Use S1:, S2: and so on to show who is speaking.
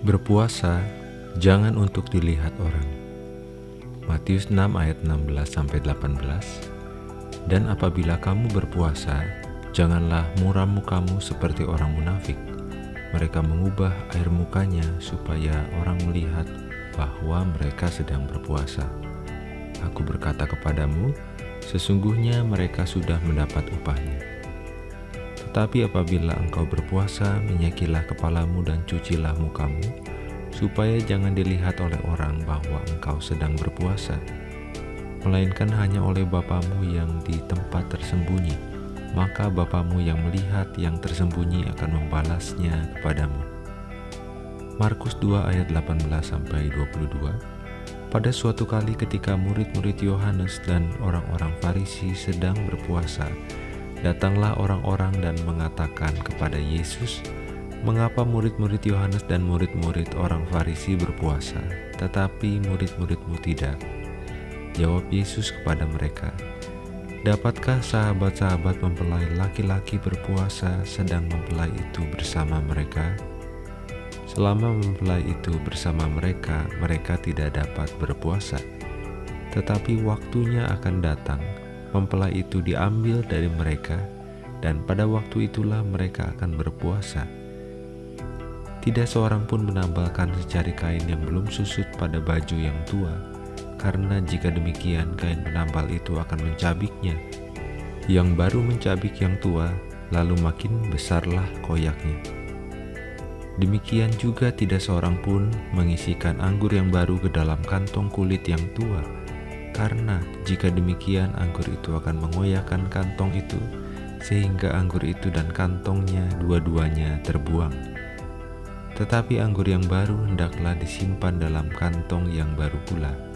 S1: Berpuasa jangan untuk dilihat orang. Matius 6 ayat 16 sampai 18. Dan apabila kamu berpuasa, janganlah muram mukamu seperti orang munafik. Mereka mengubah air mukanya supaya orang melihat bahwa mereka sedang berpuasa. Aku berkata kepadamu, sesungguhnya mereka sudah mendapat upahnya. Tetapi apabila engkau berpuasa, minyakilah kepalamu dan cucilah mukamu, supaya jangan dilihat oleh orang bahwa engkau sedang berpuasa, melainkan hanya oleh Bapamu yang di tempat tersembunyi. Maka Bapamu yang melihat yang tersembunyi akan membalasnya kepadamu. Markus 2 ayat 18-22 Pada suatu kali ketika murid-murid Yohanes dan orang-orang Farisi sedang berpuasa, Datanglah orang-orang dan mengatakan kepada Yesus, "Mengapa murid-murid Yohanes dan murid-murid orang Farisi berpuasa, tetapi murid-muridmu tidak?" Jawab Yesus kepada mereka, "Dapatkah sahabat-sahabat mempelai laki-laki berpuasa sedang mempelai itu bersama mereka?" Selama mempelai itu bersama mereka, mereka tidak dapat berpuasa. Tetapi waktunya akan datang mempelai itu diambil dari mereka, dan pada waktu itulah mereka akan berpuasa. Tidak seorang pun menambalkan secari kain yang belum susut pada baju yang tua, karena jika demikian kain penambal itu akan mencabiknya. Yang baru mencabik yang tua, lalu makin besarlah koyaknya. Demikian juga tidak seorang pun mengisikan anggur yang baru ke dalam kantong kulit yang tua, karena jika demikian anggur itu akan mengoyakkan kantong itu sehingga anggur itu dan kantongnya dua-duanya terbuang. Tetapi anggur yang baru hendaklah disimpan dalam kantong yang baru pula